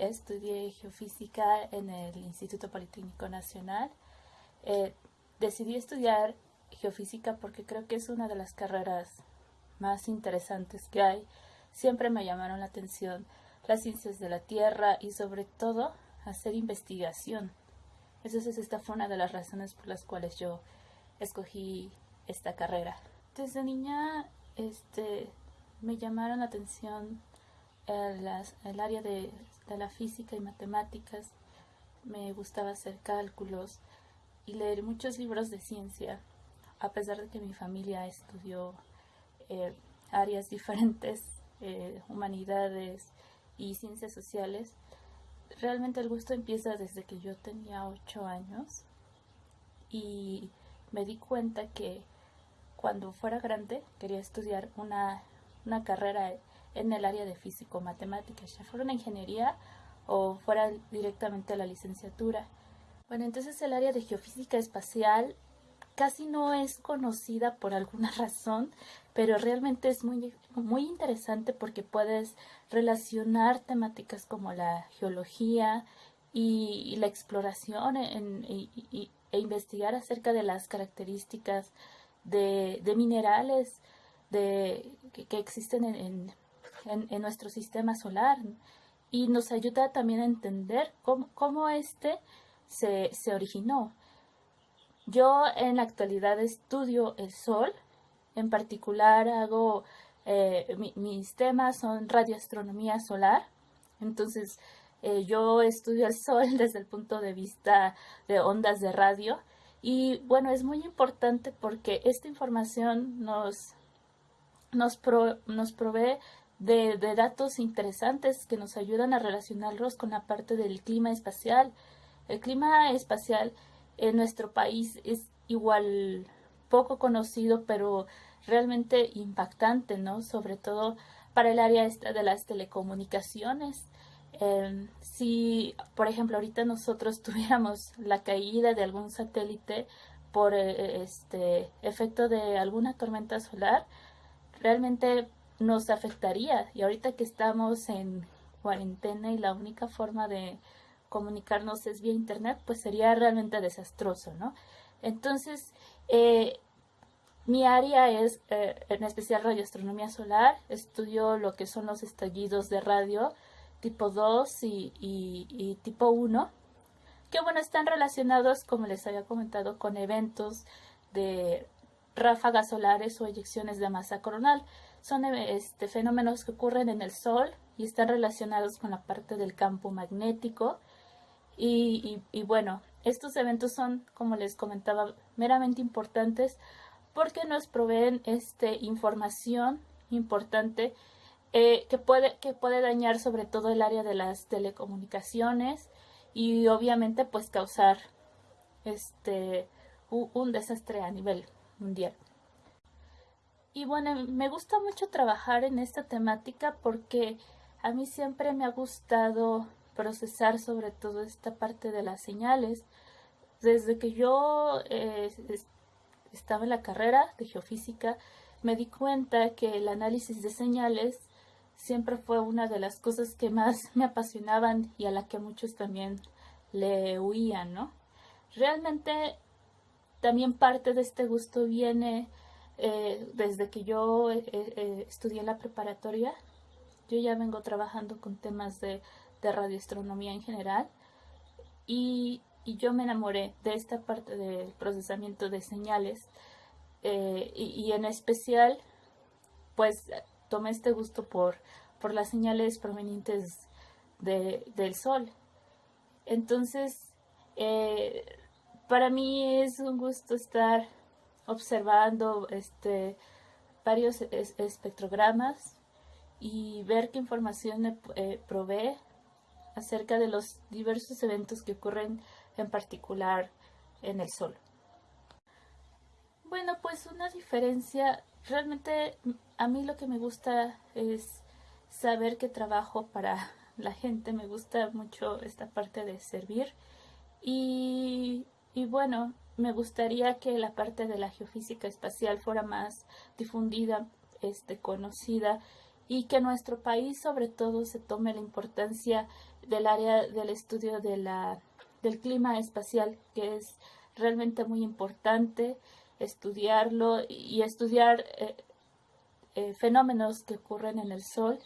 estudié geofísica en el Instituto Politécnico Nacional. Eh, decidí estudiar geofísica porque creo que es una de las carreras más interesantes que hay. Siempre me llamaron la atención las ciencias de la Tierra y sobre todo hacer investigación. Esa es, esta fue una de las razones por las cuales yo escogí esta carrera. Desde niña este, me llamaron la atención el, el área de, la física y matemáticas. Me gustaba hacer cálculos y leer muchos libros de ciencia, a pesar de que mi familia estudió eh, áreas diferentes, eh, humanidades y ciencias sociales. Realmente el gusto empieza desde que yo tenía ocho años y me di cuenta que cuando fuera grande quería estudiar una carrera en el área de físico-matemáticas, ya fuera una ingeniería o fuera directamente a la licenciatura. Bueno, entonces el área de geofísica espacial casi no es conocida por alguna razón, pero realmente es muy, muy interesante porque puedes relacionar temáticas como la geología y, la exploración e investigar acerca de las características de, minerales de, que, existen en, en, nuestro sistema solar. Y nos ayuda también a entender cómo, cómo este se, se originó. Yo en la actualidad estudio el Sol, en particular hago, eh, mis temas son radioastronomía solar, entonces eh, yo estudio el Sol desde el punto de vista de ondas de radio. Y bueno, es muy importante porque esta información nos, nos, nos provee de, datos interesantes que nos ayudan a relacionarlos con la parte del clima espacial. El clima espacial en nuestro país es igual poco conocido, pero realmente impactante, ¿no? Sobre todo para el área esta de las telecomunicaciones. Em, si, por ejemplo, ahorita nosotros tuviéramos la caída de algún satélite por eh, este efecto de alguna tormenta solar, realmente nos afectaría. Y ahorita que estamos en cuarentena y la única forma de comunicarnos es vía internet, pues sería realmente desastroso, ¿no? Entonces, eh, mi área es eh, en especial radioastronomía solar, estudio lo que son los estallidos de radio tipo 2 y, tipo 1, que bueno, están relacionados, como les había comentado, con eventos de ráfagas solares o eyecciones de masa coronal. Son este, fenómenos que ocurren en el Sol y están relacionados con la parte del campo magnético y, bueno, estos eventos son, como les comentaba, meramente importantes porque nos proveen este, información importante eh, que, puede, que puede dañar sobre todo el área de las telecomunicaciones y obviamente pues causar este, un desastre a nivel mundial. Y bueno, me gusta mucho trabajar en esta temática porque a mí siempre me ha gustado procesar sobre todo esta parte de las señales. Desde que yo eh, estaba en la carrera de geofísica, me di cuenta que el análisis de señales siempre fue una de las cosas que más me apasionaban y a la que muchos también le huían, ¿no? Realmente también parte de este gusto viene eh, desde que yo eh, estudié la preparatoria. Yo ya vengo trabajando con temas de de radioastronomía en general y, yo me enamoré de esta parte del procesamiento de señales eh, y, en especial pues tomé este gusto por, por las señales provenientes de, del sol. Entonces, eh, para mí es un gusto estar observando este, varios espectrogramas y ver qué información eh, provee acerca de los diversos eventos que ocurren en particular en el Sol. Bueno, pues una diferencia, realmente a mí lo que me gusta es saber que trabajo para la gente, me gusta mucho esta parte de servir y, y bueno, me gustaría que la parte de la geofísica espacial fuera más difundida, este, conocida y que nuestro país sobre todo se tome la importancia del área del estudio de la, del clima espacial, que es realmente muy importante estudiarlo y estudiar eh, eh, fenómenos que ocurren en el Sol.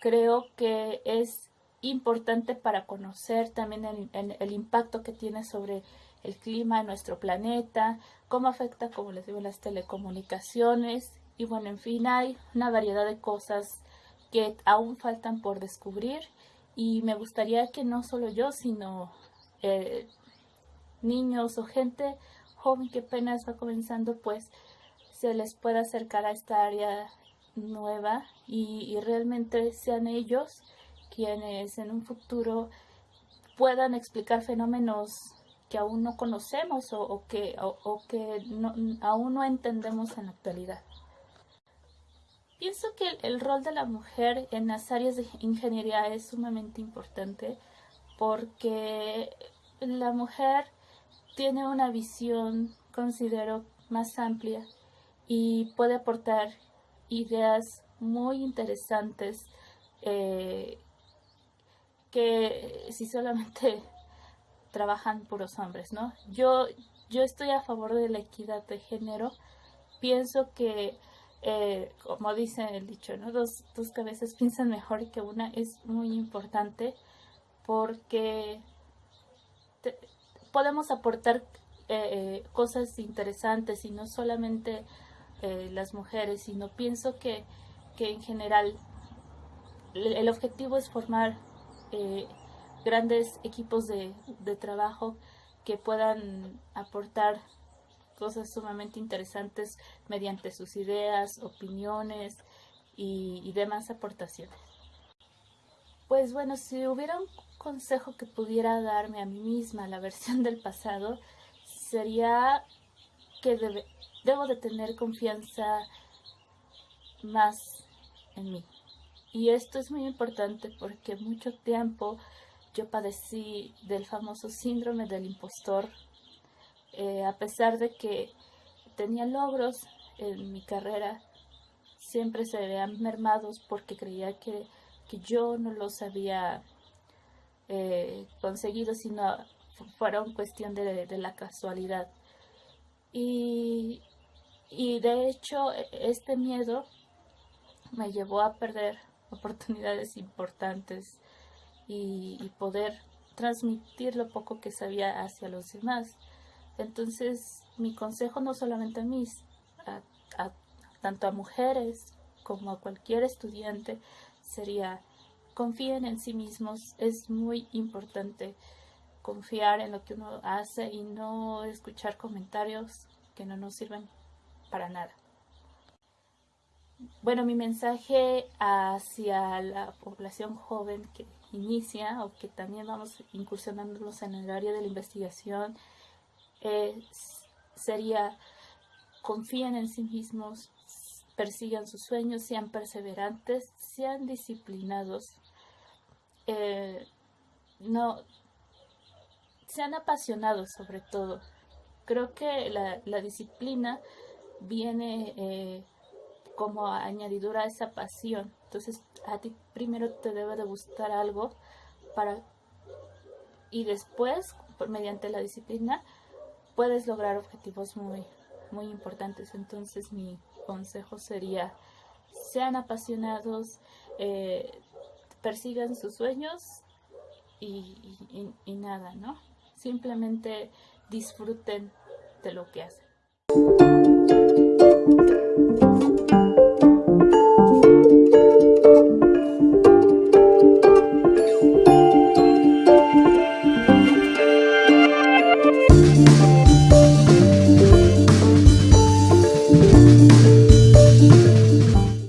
Creo que es importante para conocer también el, el impacto que tiene sobre el clima en nuestro planeta, cómo afecta, como les digo, las telecomunicaciones. Y bueno, en fin, hay una variedad de cosas que aún faltan por descubrir. Y me gustaría que no solo yo, sino eh, niños o gente joven que apenas va comenzando, pues se les pueda acercar a esta área nueva. Y, realmente sean ellos quienes en un futuro puedan explicar fenómenos que aún no conocemos o, que, o, que aún no entendemos en la actualidad. Pienso que el, rol de la mujer en las áreas de ingeniería es sumamente importante porque la mujer tiene una visión, considero, más amplia y puede aportar ideas muy interesantes eh, que si solamente trabajan puros hombres, ¿no? Yo, yo estoy a favor de la equidad de género. Pienso que eh, como dice el dicho, ¿no? Dos, dos cabezas piensan mejor que una es muy importante porque podemos aportar eh, cosas interesantes y no solamente eh, las mujeres, sino pienso que, que en general el, objetivo es formar grandes equipos de, de trabajo que puedan aportar cosas sumamente interesantes mediante sus ideas, opiniones y, demás aportaciones. Pues bueno, si hubiera un consejo que pudiera darme a mí misma, la versión del pasado, sería que debo de tener confianza más en mí. Y esto es muy importante porque mucho tiempo yo padecí del famoso síndrome del impostor eh, a pesar de que tenía logros en mi carrera, siempre se veían mermados porque creía que, yo no los había eh, conseguido, sino fueron cuestión de, de la casualidad. Y, y, de hecho este miedo me llevó a perder oportunidades importantes y, poder transmitir lo poco que sabía hacia los demás. Entonces, mi consejo no solamente a mí, tanto a mujeres como a cualquier estudiante, sería confíen en sí mismos. Es muy importante confiar en lo que uno hace y no escuchar comentarios que no nos sirven para nada. Bueno, mi mensaje hacia la población joven que inicia o que también vamos incursionándonos en el área de la investigación sería confíen en sí mismos, persigan sus sueños, sean perseverantes, sean disciplinados, eh, no sean apasionados sobre todo. Creo que la, disciplina viene eh, como añadidura a esa pasión. Entonces a ti primero te debe de gustar algo para y después mediante la disciplina puedes lograr objetivos muy, muy importantes. Entonces mi consejo sería, sean apasionados, eh, persigan sus sueños y, y nada, ¿no? Simplemente disfruten de lo que hacen.